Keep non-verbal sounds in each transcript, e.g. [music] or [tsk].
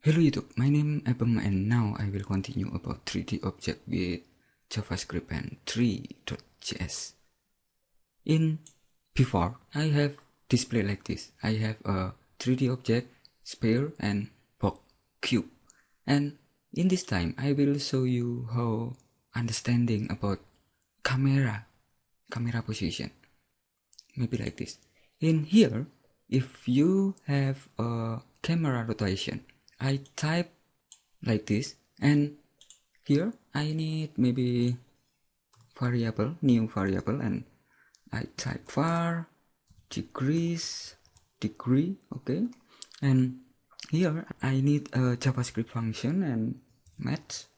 Hello YouTube, my name is Abem and now I will continue about 3D object with JavaScript and Three.js. In before, I have display like this. I have a 3D object, sphere and box cube. And in this time, I will show you how understanding about camera, camera position. Maybe like this. In here, if you have a camera rotation, I type like this and here I need maybe variable, new variable and I type var degrees degree okay? And here I need a JavaScript function and Math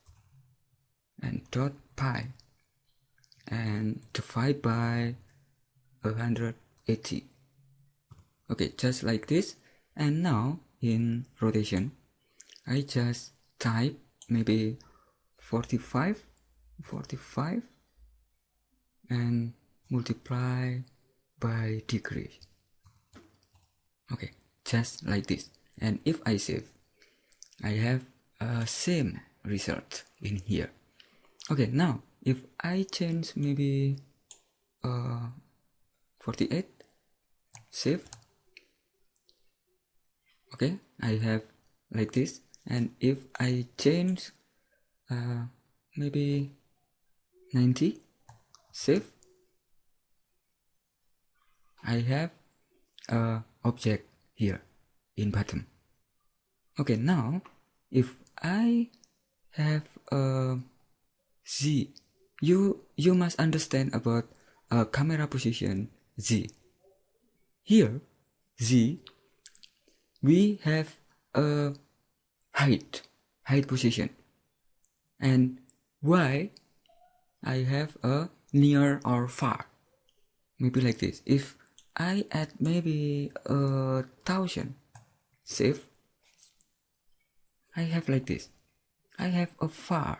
and dot pi and divide by 180 okay just like this. And now in rotation I just type maybe 45 45 and multiply by degree. Okay just like this. And if I save I have a same result in here. Okay now if I change maybe uh, 48 save. Okay I have like this and if I change uh, maybe 90 save I have a object here in bottom. Okay now if I have a Z you you must understand about a camera position Z. Here Z we have a height height position. And y I have a near or far? Maybe like this. If I add maybe a thousand save I have like this. I have a far.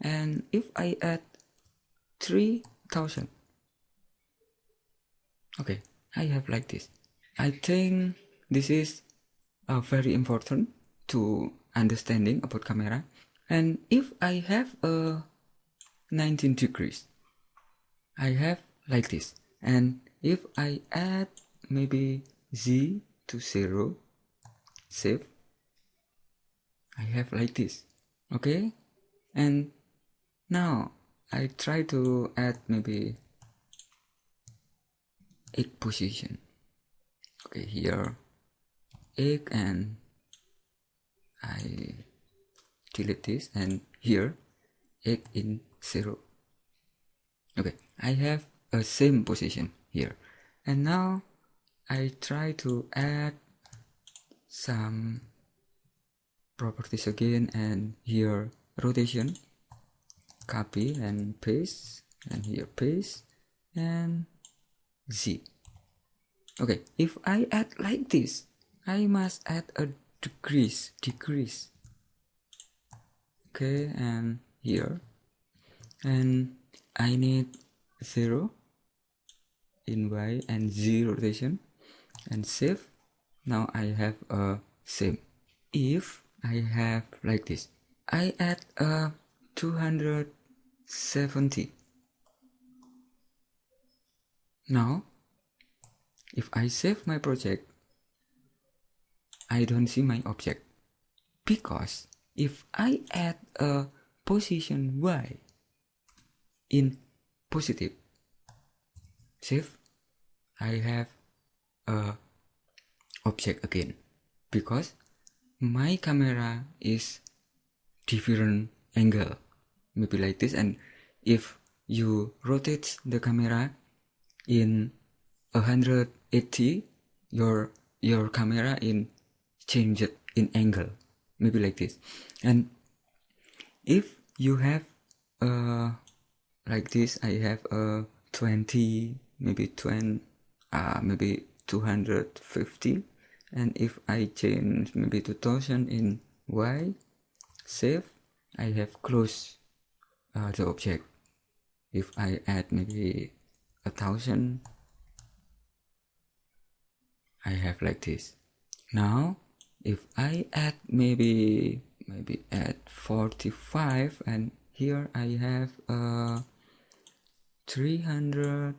And if I add 3000 okay I have like this. I think this is uh, very important to understanding about camera. And if I have a 19 degrees I have like this. And if I add maybe z to 0 save I have like this. Okay? And now I try to add maybe 8 position. Okay here. 8 and I delete this and here 8 in 0 okay I have a same position here. And now I try to add some properties again and here rotation copy and paste and here paste and z. Okay if I add like this I must add a decrease decrease. Okay and here. And I need 0 in y and z rotation. And save. Now I have a same. If I have like this. I add a 270 now if I save my project I don't see my object. Because if I add a position y in positive save I have a object again. Because my camera is different angle. Maybe like this. And if you rotate the camera in 180 your your camera in change it in angle. Maybe like this. And if you have uh like this i have a 20 maybe 20 uh maybe 250 and if i change maybe 2000 in y save i have close uh, the object. If i add maybe a thousand i have like this. Now if I add maybe maybe add 45 and here I have uh 300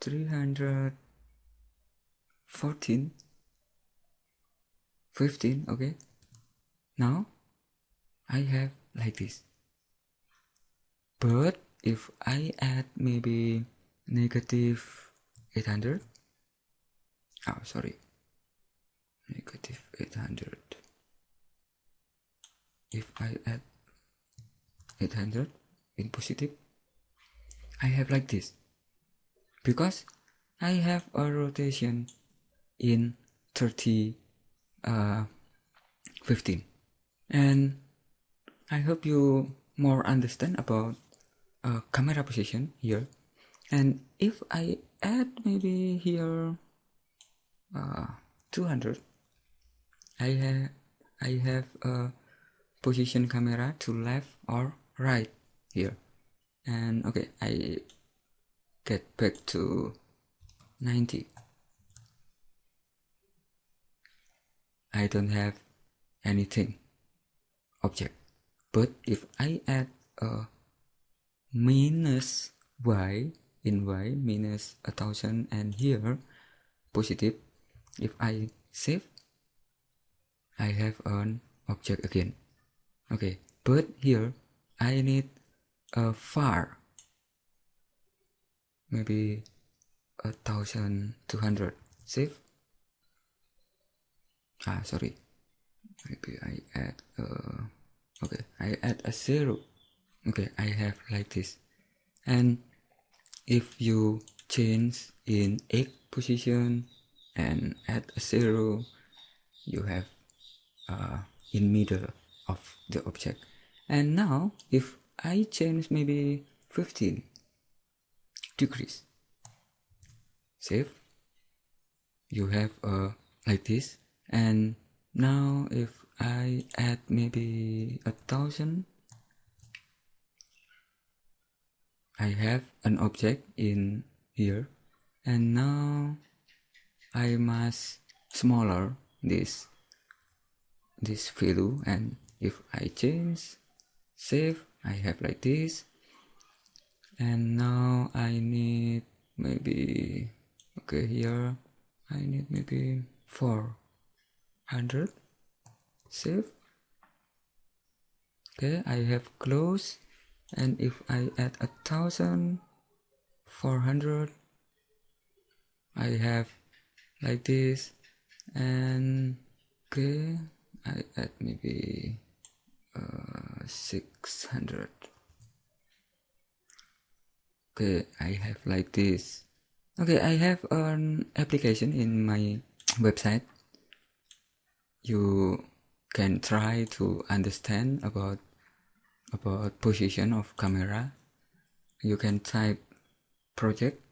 314 15 okay? Now I have like this. But if I add maybe negative 800 oh sorry negative 800 if I add 800 in positive I have like this. Because I have a rotation in 30 uh, 15 and I hope you more understand about uh, camera position here. And if I add maybe here uh, 200 I have I have a position camera to left or right here. And okay I get back to 90 I don't have anything object. But if I add a minus y in y minus a thousand and here positive if I save I have an object again. Okay but here I need a far. Maybe a thousand two hundred. Save ah sorry. Maybe I add uh okay I add a zero. Okay I have like this. And if you change in x position and add a zero you have uh, in middle of the object. And now if I change maybe 15 degrees save you have uh, like this. And now if I add maybe a thousand I have an object in here. And now I must smaller this this value and if I change save I have like this. And now I need maybe okay here I need maybe 400 save. Okay I have close. And if I add a thousand four hundred I have like this. And okay I add maybe uh, 600 okay I have like this. Okay I have an application in my [tsk] website. You can try to understand about about position of camera. You can type project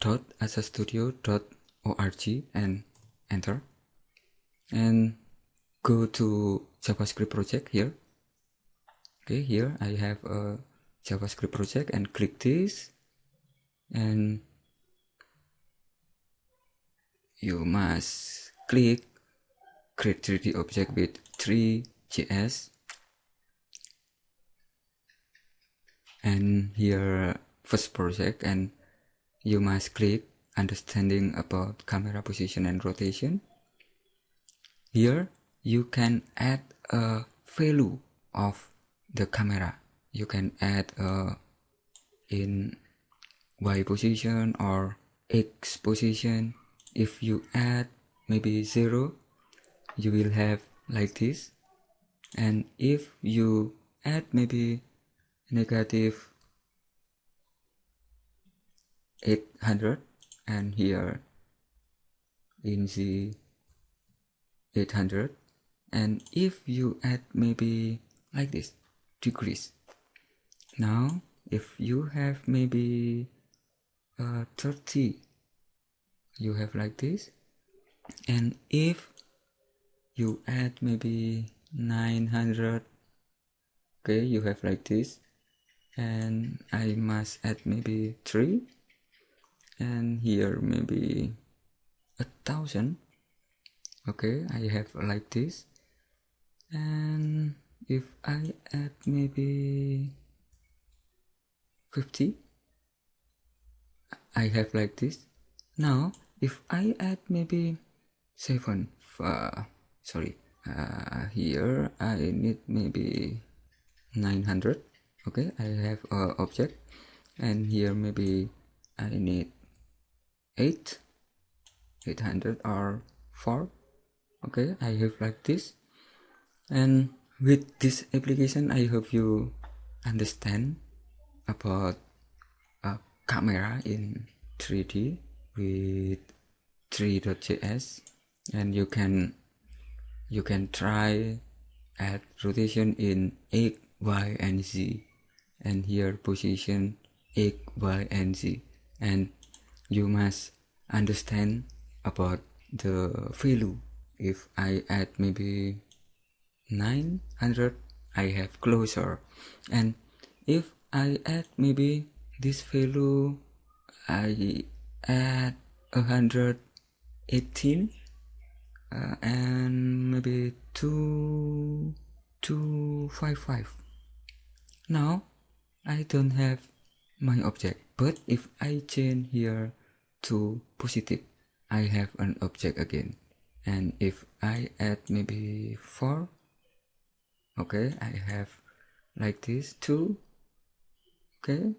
dot asastudio dot org and enter. And go to javascript project here. Okay here i have a javascript project and click this. And you must click create 3d object with Three.js and here first project and you must click understanding about camera position and rotation. Here you can add a value of the camera. You can add a in y position or x position. If you add maybe 0 you will have like this. And if you add maybe negative 800 and here in the 800 and if you add maybe like this degrees now if you have maybe uh, 30 you have like this. And if you add maybe 900 okay you have like this. And I must add maybe 3 and here maybe a thousand. Okay I have like this. And if I add maybe 50 I have like this. Now if I add maybe 7 uh, sorry uh, here I need maybe 900 okay I have a object. And here maybe I need 8 800 or 4 okay I have like this. And with this application I hope you understand about a camera in 3D with Three.js and you can you can try at rotation in x y and z. And here position x y and z. And you must understand about the value if I add maybe 900 I have closer and if I add maybe this value I add 118 uh, and maybe 2 255 now I don't have my object. But if I change here to positive I have an object again. And if I add maybe 4 okay I have like this 2 okay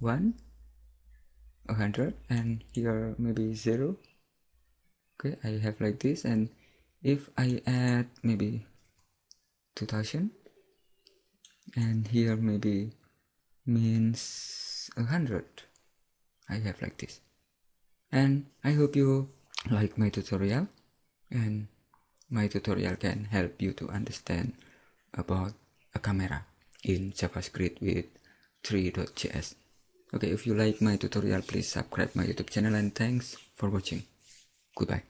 1 100 and here maybe 0 okay I have like this. And if I add maybe 2000 and here maybe means 100 I have like this and I hope you like my tutorial. And my tutorial can help you to understand about a camera in JavaScript with Three.js okay if you like my tutorial please subscribe my youtube channel and thanks for watching. Goodbye